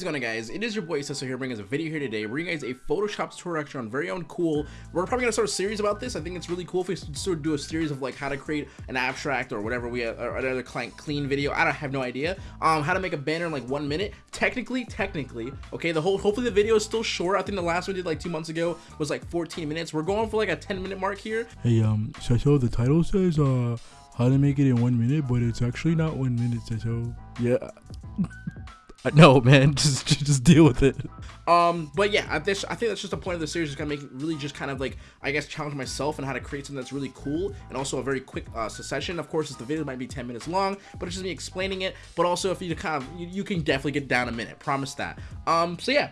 what is going on guys? It is your boy Cecil here bringing us a video here today bringing you guys a Photoshop tutorial on very own cool. We're probably going to start a series about this. I think it's really cool if we sort of do a series of like how to create an abstract or whatever we have, or another client clean video. I don't have no idea. Um, how to make a banner in like one minute. Technically, technically, okay, the whole, hopefully the video is still short. I think the last one we did like two months ago was like 14 minutes. We're going for like a 10 minute mark here. Hey, um, Cecil, the title says, uh, how to make it in one minute, but it's actually not one minute, Cecil. Yeah. No, man, just just deal with it. Um, but yeah, I, this, I think that's just the point of the series is gonna make really just kind of like I guess challenge myself and how to create something that's really cool and also a very quick uh, succession. Of course, the video might be 10 minutes long, but it's just me explaining it. But also, if you kind of you, you can definitely get down a minute, promise that. Um, so yeah,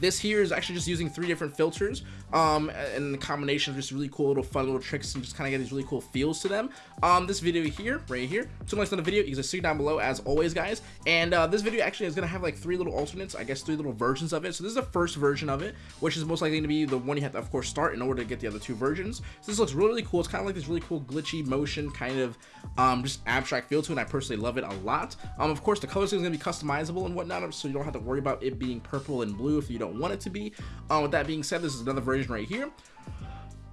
this here is actually just using three different filters um, and the combination of just really cool little fun little tricks and just kind of get these really cool feels to them. Um, this video here, right here, so much on the video, you can see down below as always, guys. And uh, this video actually is going to have like three little alternates, I guess three little versions of it. So this is the first version of it, which is most likely to be the one you have to, of course, start in order to get the other two versions. So this looks really, really cool. It's kind of like this really cool glitchy motion kind of um, just abstract feel to it, and I personally love it a lot. Um, of course, the colors is going to be customizable and whatnot, so you don't have to worry about it being purple and blue if you don't want it to be. Um, with that being said, this is another version right here.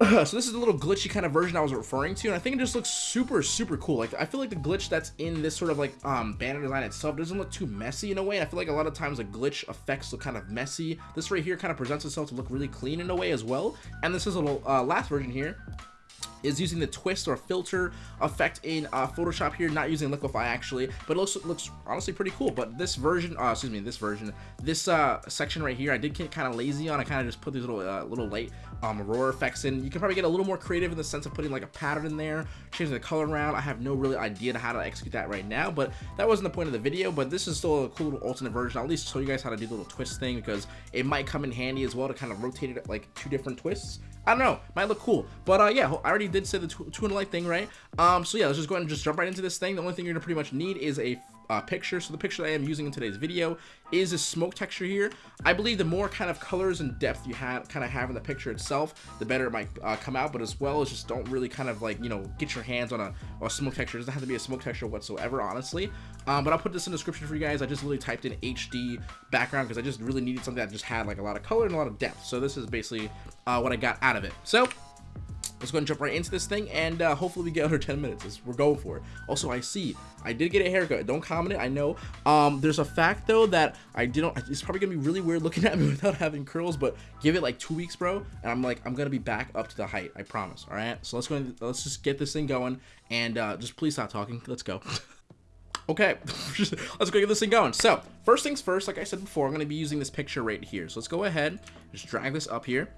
so this is a little glitchy kind of version I was referring to, and I think it just looks super, super cool. Like, I feel like the glitch that's in this sort of like um, banner design itself doesn't look too messy in a way, and I feel like a lot of times the glitch effects look kind of messy. This right here kind of presents itself to look really clean in a way as well, and this is a little uh, last version here is using the twist or filter effect in uh, Photoshop here, not using Liquify actually, but it looks, looks honestly pretty cool. But this version, uh, excuse me, this version, this uh, section right here, I did get kind of lazy on. I kind of just put these little uh, little light um, Aurora effects in. You can probably get a little more creative in the sense of putting like a pattern in there, changing the color around. I have no really idea how to execute that right now, but that wasn't the point of the video. But this is still a cool little alternate version. I'll at least show you guys how to do the little twist thing because it might come in handy as well to kind of rotate it like two different twists. I don't know, might look cool. But uh, yeah, I already did say the two and light thing, right? Um, so yeah, let's just go ahead and just jump right into this thing. The only thing you're gonna pretty much need is a uh, picture. So the picture I am using in today's video is a smoke texture here. I believe the more kind of colors and depth you have kind of have in the picture itself, the better it might uh, come out. But as well as just don't really kind of like, you know, get your hands on a, a smoke texture. It doesn't have to be a smoke texture whatsoever, honestly. Um, but I'll put this in the description for you guys. I just really typed in HD background because I just really needed something that just had like a lot of color and a lot of depth. So this is basically uh, what I got out of it. So let's go and jump right into this thing and uh, hopefully we get under 10 minutes. We're going for it. Also i see i did get a haircut. Don't comment it i know. Um there's a fact though that i didn't it's probably gonna be really weird looking at me without having curls but give it like two weeks bro and i'm like i'm gonna be back up to the height i promise all right? So let's go let's just get this thing going and uh just please stop talking. Let's go. Okay, let's go get this thing going. So, first things first, like I said before, I'm going to be using this picture right here. So let's go ahead, just drag this up here.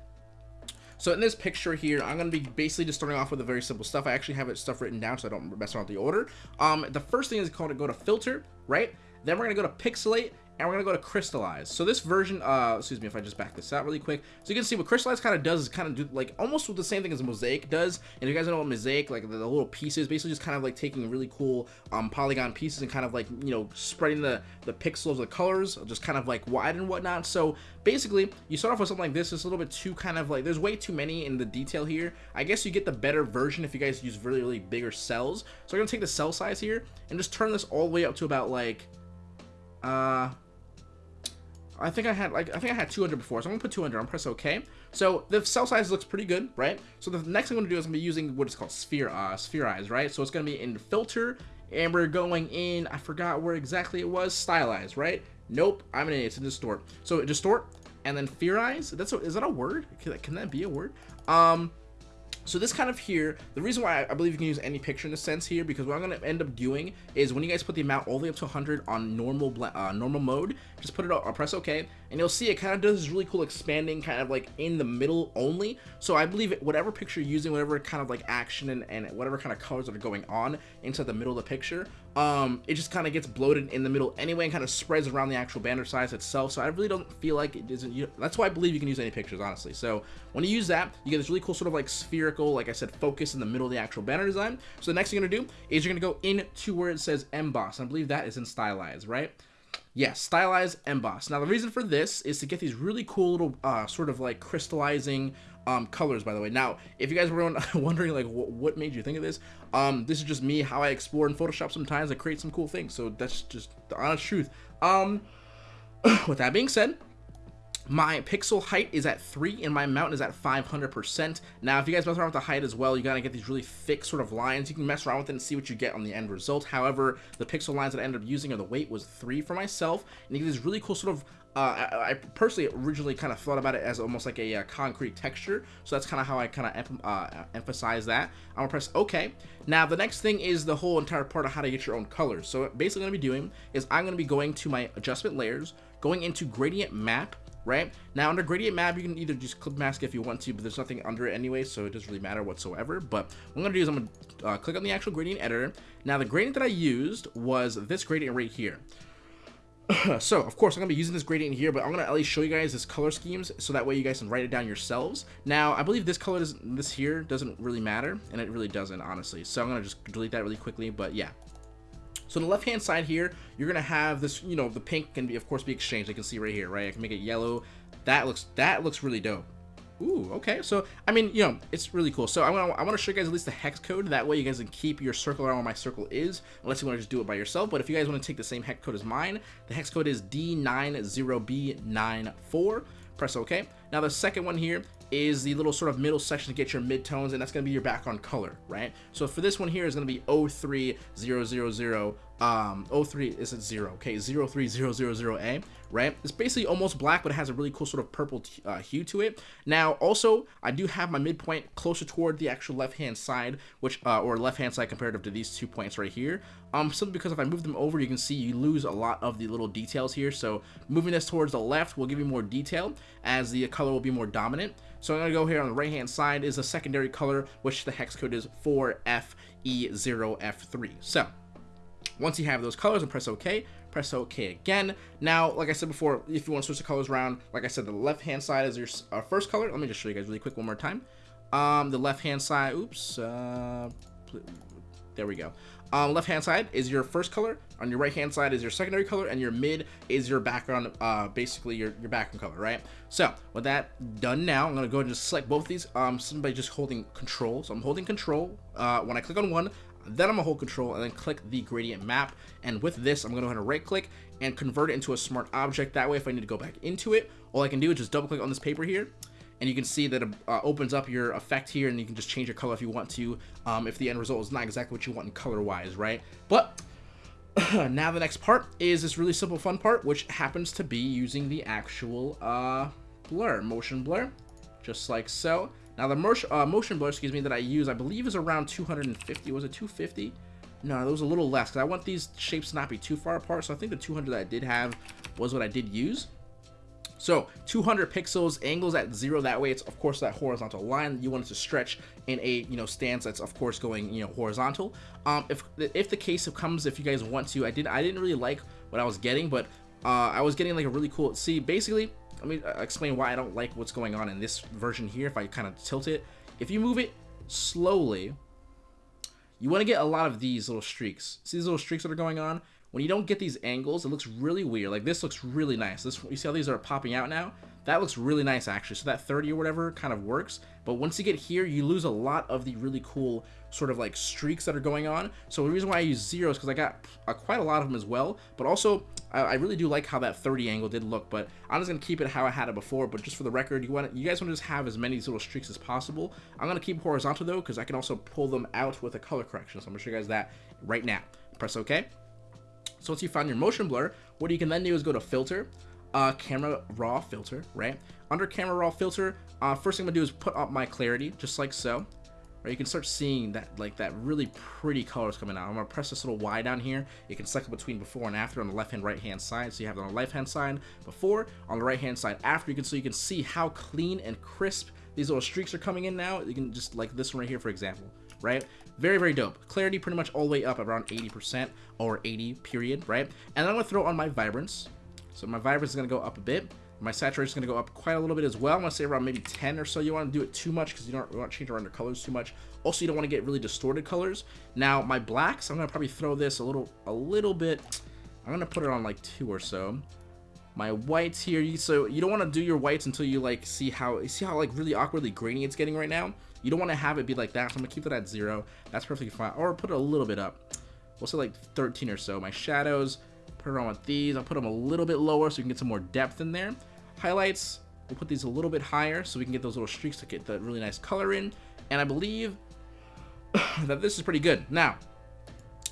So in this picture here, I'm going to be basically just starting off with a very simple stuff. I actually have it stuff written down so I don't mess around with the order. Um, the first thing is called to go to filter, right? Then we're going to go to pixelate and we're gonna go to crystallize. So this version uh excuse me if i just back this out really quick. So you can see what crystallize kind of does is kind of do like almost the same thing as mosaic does. And you guys know what mosaic like the, the, little pieces basically just kind of like taking really cool um polygon pieces and kind of like you know spreading the the pixels the colors just kind of like wide and whatnot. So basically you start off with something like this. It's a little bit too kind of like there's way too many in the detail here. I guess you get the better version if you guys use really really bigger cells. So i'm gonna take the cell size here and just turn this all the way up to about like uh I think I had like I think I had 200 before, so I'm gonna put 200. I'm press OK. So the cell size looks pretty good, right? So the next thing I'm gonna do is I'm gonna be using what is called sphere uh, spherize, right? So it's gonna be in filter, and we're going in. I forgot where exactly it was. Stylize, right? Nope, I'm an idiot. It's in distort. So distort and then spherize. That's a, is that a word? Can can that be a word? Um, so this kind of here, the reason why I believe you can use any picture in a sense here, because what I'm going to end up doing is when you guys put the amount all the way up to 100 on normal uh, normal mode, just put it up, press OK, and you'll see it kind of does this really cool expanding kind of like in the middle only. So I believe whatever picture you're using, whatever kind of like action and, and whatever kind of colors that are going on inside the middle of the picture, um, it just kind of gets bloated in the middle anyway and kind of spreads around the actual banner size itself. So I really don't feel like it isn't, you that's why I believe you can use any pictures, honestly. So when you use that, you get this really cool sort of like spherical, like I said, focus in the middle of the actual banner design. So the next thing you're gonna do is you're gonna go into where it says emboss. I believe that is in stylize, right? Yes, stylize emboss. Now the reason for this is to get these really cool little uh, sort of like crystallizing um, colors, by the way. Now, if you guys were wondering like what made you think of this, um, this is just me, how I explore in Photoshop sometimes. I create some cool things. So that's just the honest truth. Um, with that being said, my pixel height is at 3 and my mountain is at 500%. Now, if you guys mess around with the height as well, you gotta get these really thick sort of lines. You can mess around with it and see what you get on the end result. However, the pixel lines that I ended up using or the weight was 3 for myself. And you get this really cool sort of uh, I, I, personally originally kind of thought about it as almost like a, uh, concrete texture, so that's kind of how I kind of uh, emphasize that. I'm gonna press OK. Now the next thing is the whole entire part of how to get your own colors. So basically, what I'm gonna be doing is I'm gonna be going to my adjustment layers, going into gradient map, right? Now under gradient map, you can either just clip mask if you want to, but there's nothing under it anyway, so it doesn't really matter whatsoever. But what I'm gonna do is I'm gonna uh, click on the actual gradient editor. Now the gradient that I used was this gradient right here. so of course I'm gonna be using this gradient here, but I'm gonna at least show you guys this color schemes so that way you guys can write it down yourselves. Now I believe this color is this here doesn't really matter, and it really doesn't honestly. So I'm gonna just delete that really quickly, but yeah. So on the left hand side here, you're gonna have this, you know, the pink can be of course be exchanged. I can see right here, right? I can make it yellow. That looks that looks really dope. Ooh, okay. So, I mean, you know, it's really cool. So, I want to I want to show you guys at least the hex code. That way, you guys can keep your circle around where my circle is, unless you want to just do it by yourself. But if you guys want to take the same hex code as mine, the hex code is D90B94. Press OK. Now, the second one here is the little sort of middle section to get your midtones, and that's going to be your background color, right? So for this one here is going to be 03000, um, 03 is it 0, okay, 03000A, right? It's basically almost black, but it has a really cool sort of purple uh, hue to it. Now, also, I do have my midpoint closer toward the actual left-hand side, which, uh, or left-hand side comparative to these two points right here. Um, simply because if I move them over, you can see you lose a lot of the little details here. So moving this towards the left will give you more detail, as the color will be more dominant. So I'm going to go here on the right hand side is a secondary color, which the hex code is 4FE0F3. So once you have those colors and press OK, press OK again. Now, like I said before, if you want to switch the colors around, like I said, the left hand side is your uh, first color. Let me just show you guys really quick one more time. Um, the left hand side, oops, uh, there we go. Um, left hand side is your first color, on your right hand side is your secondary color, and your mid is your background, uh, basically your, your background color, right? So with that done now, I'm gonna go and just select both these um, simply just holding control. So I'm holding control. Uh, when I click on one, then I'm gonna hold control and then click the gradient map. And with this, I'm gonna go ahead and right click and convert it into a smart object. That way, if I need to go back into it, all I can do is just double click on this paper here and you can see that it uh, opens up your effect here and you can just change your color if you want to um, if the end result is not exactly what you want in color wise right but now the next part is this really simple fun part which happens to be using the actual uh, blur motion blur just like so now the motion, uh, motion blur excuse me that I use I believe is around 250 was it 250 no, it was a little less because I want these shapes to not be too far apart. So I think the 200 that I did have was what I did use. So 200 pixels, angles at zero. That way, it's of course that horizontal line. You want it to stretch in a you know stance that's of course going you know horizontal. Um, if if the case comes, if you guys want to, I did I didn't really like what I was getting, but uh, I was getting like a really cool. See, basically, let me uh, explain why I don't like what's going on in this version here. If I kind of tilt it, if you move it slowly, you want to get a lot of these little streaks. See these little streaks that are going on? When you don't get these angles, it looks really weird. Like this looks really nice. This you see how these are popping out now? That looks really nice actually. So that 30 or whatever kind of works. But once you get here, you lose a lot of the really cool sort of like streaks that are going on. So the reason why I use zeros because I got uh, quite a lot of them as well. But also, I, I, really do like how that 30 angle did look. But I'm just gonna keep it how I had it before. But just for the record, you want you guys want to just have as many little streaks as possible. I'm gonna keep horizontal though because I can also pull them out with a color correction. So I'm gonna show you guys that right now. Press OK. So once you find your motion blur, what you can then do is go to filter, uh, camera raw filter, right? Under camera raw filter, uh, first thing I'm gonna do is put up my clarity, just like so. Right, you can start seeing that like that really pretty colors coming out. I'm gonna press this little Y down here. You can cycle between before and after on the left hand right hand side. So you have it on the left hand side before, on the right hand side after. You can so you can see how clean and crisp these little streaks are coming in now. You can just like this one right here, for example, right? Very, very dope. Clarity pretty much all the way up around 80% or 80 period, right? And I'm gonna throw on my vibrance. So my vibrance is gonna go up a bit. My saturation is gonna go up quite a little bit as well. I'm gonna say around maybe 10 or so. You wanna do it too much because you don't want to change around your colors too much. Also, you don't want to get really distorted colors. Now, my blacks, I'm gonna probably throw this a little, a little bit. I'm gonna put it on like two or so my whites here so you don't want to do your whites until you like see how see how like really awkwardly grainy it's getting right now you don't want to have it be like that so i'm gonna keep that at zero that's perfectly fine or put it a little bit up we'll say like 13 or so my shadows Put it on with these. I'll put them a little bit lower so we can get some more depth in there. Highlights, we'll put these a little bit higher so we can get those little streaks to get the really nice color in. And I believe that this is pretty good. Now,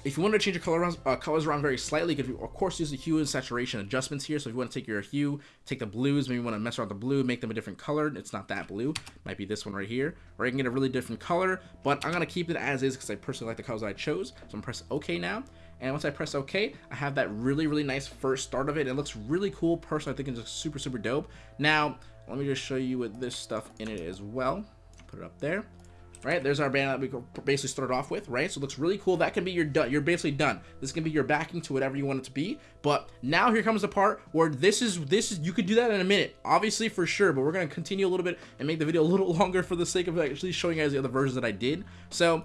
if you want to change your color around, uh, colors around very slightly, you could of course use the hue and saturation adjustments here. So if you want to take your hue, take the blues, maybe you want to mess around with the blue, make them a different color. It's not that blue. Might be this one right here. Or you can get a really different color, but I'm going to keep it as is because I personally like the colors I chose. So I'm going to press OK now. And once I press OK, I have that really, really nice first start of it. It looks really cool. Personally, I think it's super, super dope. Now, let me just show you with this stuff in it as well. Put it up there right? There's our banner that we basically started off with, right? So it looks really cool. That can be your done. You're basically done. This can be your backing to whatever you want it to be. But now here comes the part where this is this is you could do that in a minute, obviously for sure. But we're gonna continue a little bit and make the video a little longer for the sake of actually showing you guys the other versions that I did. So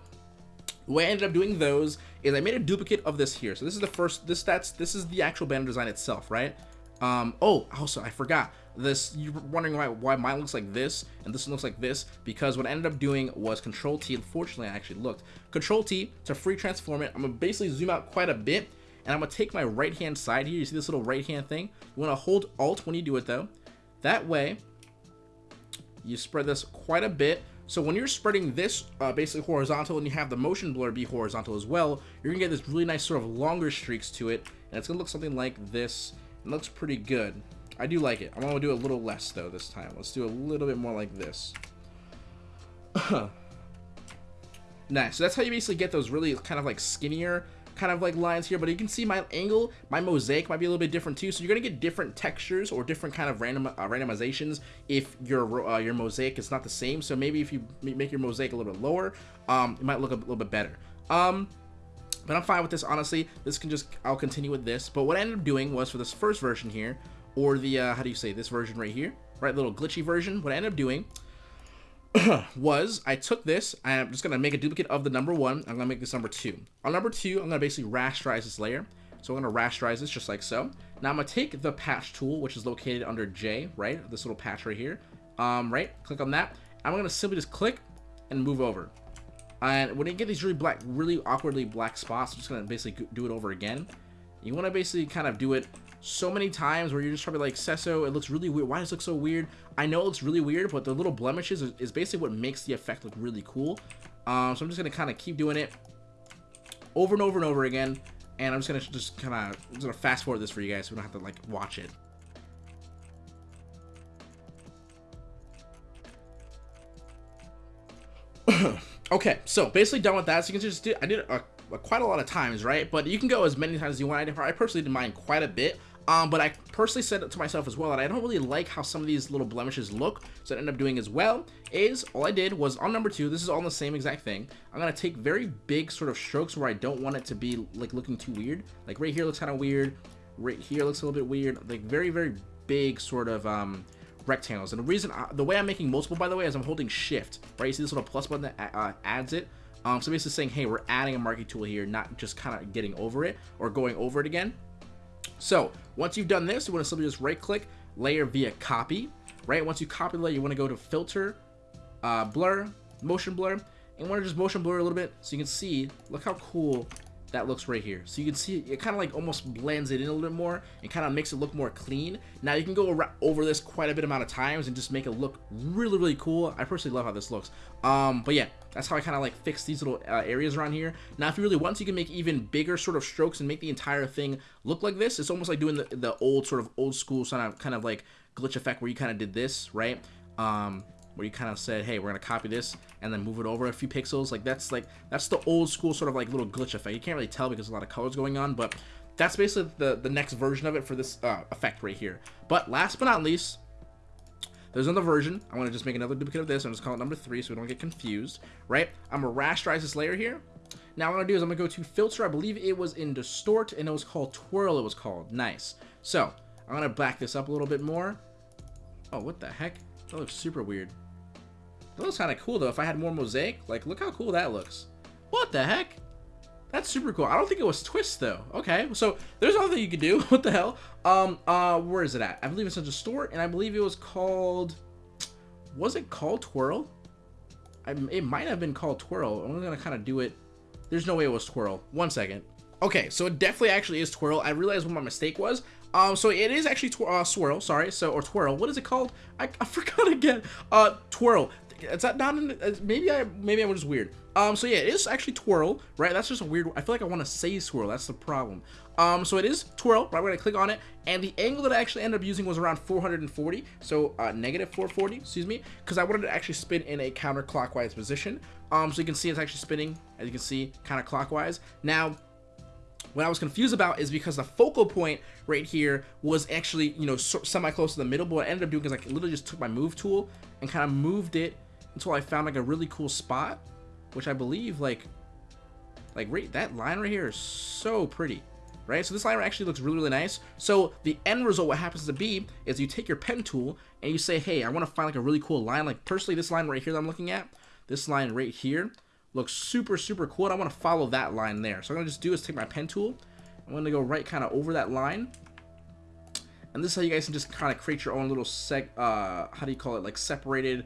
the way I ended up doing those is I made a duplicate of this here. So this is the first. This that's this is the actual banner design itself, right? Um, oh, also, I forgot. This, you're wondering why, why mine looks like this and this one looks like this, because what I ended up doing was Control T, unfortunately I actually looked, Control T to free transform it, I'm gonna basically zoom out quite a bit, and I'm gonna take my right hand side here, you see this little right hand thing? You wanna hold Alt when you do it though, that way, you spread this quite a bit, so when you're spreading this uh, basically horizontal and you have the motion blur be horizontal as well, you're gonna get this really nice sort of longer streaks to it, and it's gonna look something like this, it looks pretty good. I do like it. I'm going to do a little less, though, this time. Let's do a little bit more like this. nice. So that's how you basically get those really kind of like skinnier kind of like lines here. But you can see my angle, my mosaic might be a little bit different too. So you're going to get different textures or different kind of random uh, randomizations if your uh, your mosaic is not the same. So maybe if you make your mosaic a little bit lower, um, it might look a little bit better. Um, but I'm fine with this, honestly. This can just, I'll continue with this. But what I ended up doing was for this first version here, or the, uh, how do you say, this version right here, right, little glitchy version, what I ended up doing was I took this, I'm just going to make a duplicate of the number one, I'm going to make this number two. On number two, I'm going to basically rasterize this layer. So I'm going to rasterize this just like so. Now I'm going to take the patch tool, which is located under J, right, this little patch right here, um, right, click on that. I'm going to simply just click and move over. And when you get these really black, really awkwardly black spots, I'm just going to basically do it over again. You want to basically kind of do it so many times where you're just probably like, Cesso, it looks really weird. Why does it look so weird? I know it looks really weird, but the little blemishes is, basically what makes the effect look really cool. Um, so I'm just going to kind of keep doing it over and over and over again. And I'm just going to just kind of, to fast forward this for you guys so we don't have to like watch it. okay, so basically done with that. So you can just do, I did a, a, quite a lot of times, right? But you can go as many times as you want. I personally did mine quite a bit. Um, but I personally said it to myself as well that I don't really like how some of these little blemishes look. So what I ended up doing as well is all I did was on number two, this is all the same exact thing. I'm going to take very big sort of strokes where I don't want it to be like looking too weird. Like right here looks kind of weird. Right here looks a little bit weird. Like very, very big sort of um, rectangles. And the reason, I, the way I'm making multiple, by the way, is I'm holding shift, right? You see this little plus button that uh, adds it? Um, so basically saying, hey, we're adding a marquee tool here, not just kind of getting over it or going over it again. So once you've done this, you want to simply just right click, layer via copy, right? Once you copy the layer, you want to go to filter, uh, blur, motion blur, and want to just motion blur a little bit so you can see, look how cool that looks right here. So you can see it kind of like almost blends it in a little bit more and kind of makes it look more clean. Now you can go over this quite a bit amount of times and just make it look really, really cool. I personally love how this looks. Um, but yeah, that's how I kind of like fix these little uh, areas around here. Now, if you really want to, you can make even bigger sort of strokes and make the entire thing look like this. It's almost like doing the, the old sort of old school kind of, kind of like glitch effect where you kind of did this, right? Um, where you kind of said, hey, we're going to copy this and then move it over a few pixels. Like that's like, that's the old school sort of like little glitch effect. You can't really tell because a lot of colors going on, but that's basically the, the next version of it for this uh, effect right here. But last but not least, there's another version. I want to just make another duplicate of this. I'm just call it number three so we don't get confused, right? I'm going to rasterize this layer here. Now what I'm going to do is I'm going to go to filter. I believe it was in distort and it was called twirl it was called. Nice. So I'm going to back this up a little bit more. Oh, what the heck? That looks super weird. That looks kind of cool, though. If I had more mosaic, like, look how cool that looks. What the heck? That's super cool. I don't think it was twist, though. Okay, so there's nothing you can do. what the hell? Um, uh, where is it at? I believe it's in distort, and I believe it was called... Was it called Twirl? I, it might have been called Twirl. I'm gonna kind of do it. There's no way it was Twirl. One second. Okay, so it definitely actually is twirl. I realized what my mistake was. Um, so it is actually tw uh, swirl, sorry. So, or twirl. What is it called? I, I forgot again. Uh, twirl. Is that not uh, maybe I, maybe I was just weird. Um, so yeah, it is actually twirl, right? That's just a weird, I feel like I want to say swirl. That's the problem. Um, so it is twirl, right? Going to click on it. And the angle that I actually ended up using was around 440. So, uh, negative 440, excuse me, because I wanted to actually spin in a counterclockwise position. Um, so you can see it's actually spinning, as you can see, kind of clockwise. Now, what I was confused about is because the focal point right here was actually, you know, semi close to the middle, but what I ended up doing is I literally just took my move tool and kind of moved it until I found like a really cool spot, which I believe like, like right, that line right here is so pretty, right? So this line actually looks really, really nice. So the end result, what happens to be is you take your pen tool and you say, hey, I want to find like a really cool line. Like personally, this line right here that I'm looking at, this line right here, looks super, super cool. I want to follow that line there. So I'm going to just do is take my pen tool. I'm going to go right kind of over that line. And this is how you guys can just kind of create your own little seg, uh, how do you call it? Like separated,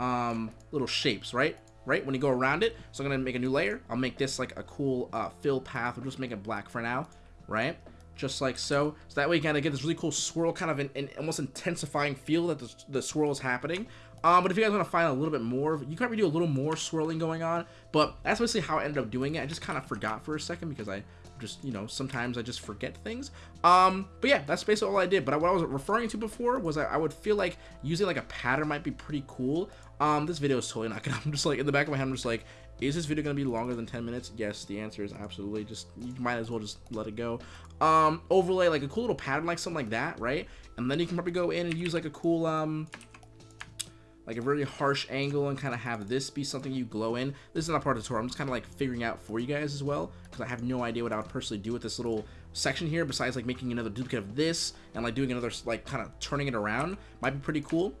um, little shapes, right? Right? When you go around it. So I'm to make a new layer. I'll make this like a cool, uh, fill path. We'll just make it black for now, right? Just like so. So that way you kind of get this really cool swirl, kind of an, an almost intensifying feel that the, the swirl is happening. Um, but if you guys want to find a little bit more, you can probably do a little more swirling going on. But that's basically how I ended up doing it. I just kind of forgot for a second because I just, you know, sometimes I just forget things. Um, but yeah, that's basically all I did. But what I was referring to before was I, I would feel like using like a pattern might be pretty cool. Um, this video is totally not gonna, I'm just like, in the back of my head, I'm just like, is this video gonna be longer than 10 minutes? Yes, the answer is absolutely. Just, you might as well just let it go. Um, overlay like a cool little pattern like something like that, right? And then you can probably go in and use like a cool, um, like a very harsh angle and kind of have this be something you glow in. This is not part of the tutorial. I'm just kind of like figuring out for you guys as well because I have no idea what I would personally do with this little section here besides like making another duplicate of this and like doing another like kind of turning it around might be pretty cool.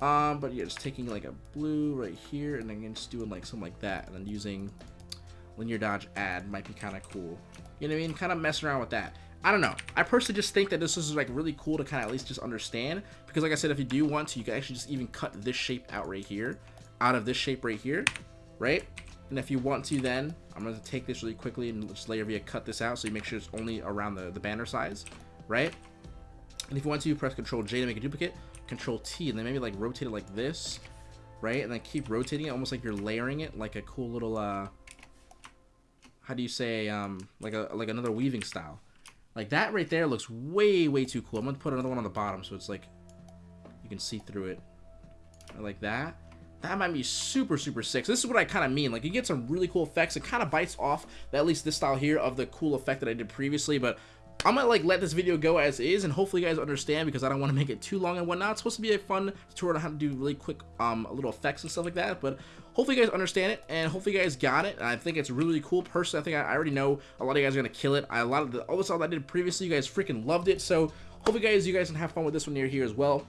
Um, but yeah, just taking like a blue right here and then just doing like something like that and then using linear dodge add might be kind of cool. You know what I mean? Kind of messing around with that. I don't know. I personally just think that this is like really cool to kind of at least just understand because like I said, if you do want to, you can actually just even cut this shape out right here, out of this shape right here, right? And if you want to then, I'm going to take this really quickly and just layer via cut this out so you make sure it's only around the, the banner size, right? And if you want to, press Control J to make a duplicate, Control T, and then maybe like rotate it like this, right? And then keep rotating it almost like you're layering it like a cool little, uh, how do you say, um, like a like another weaving style. Like that right there looks way, way too cool. I'm to put another one on the bottom so it's like you can see through it. I Like that. That might be super, super sick. So this is what I kind of mean. Like, you get some really cool effects. It kind of bites off, at least this style here, of the cool effect that I did previously. But I'm gonna like let this video go as is and hopefully you guys understand because I don't want to make it too long and whatnot. It's supposed to be a fun tutorial on how to do really quick um little effects and stuff like that. But hopefully you guys understand it and hopefully you guys got it. I think it's really, cool. Personally, I think I, I already know a lot of you guys are gonna kill it. I, a lot of the all the stuff I did previously, you guys freaking loved it. So hopefully guys, you guys can have fun with this one near here as well.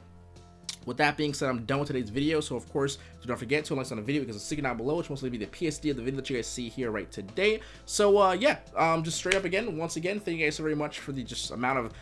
With that being said, I'm done with today's video. So, of course, do not forget to like on the video because it's sticking down below, which mostly be the PSD of the video that you guys see here right today. So, uh, yeah, um, just straight up again, once again, thank you guys so very much for the just amount of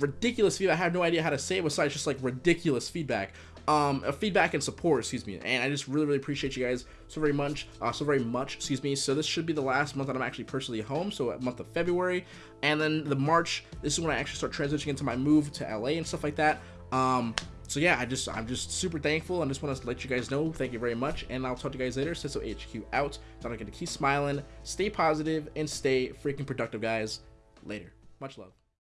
ridiculous feedback. I have no idea how to say it besides just like ridiculous feedback. Um, feedback and support, excuse me. And I just really, really appreciate you guys so very much, uh, so very much, excuse me. So this should be the last month that I'm actually personally home, so month of February. And then the March, this is when I actually start transitioning into my move to LA and stuff like that. Um, so yeah, I just I'm just super thankful and just want to let you guys know thank you very much and I'll talk to you guys later. Ciso HQ out. Don't forget to keep smiling, stay positive, and stay freaking productive, guys. Later. Much love.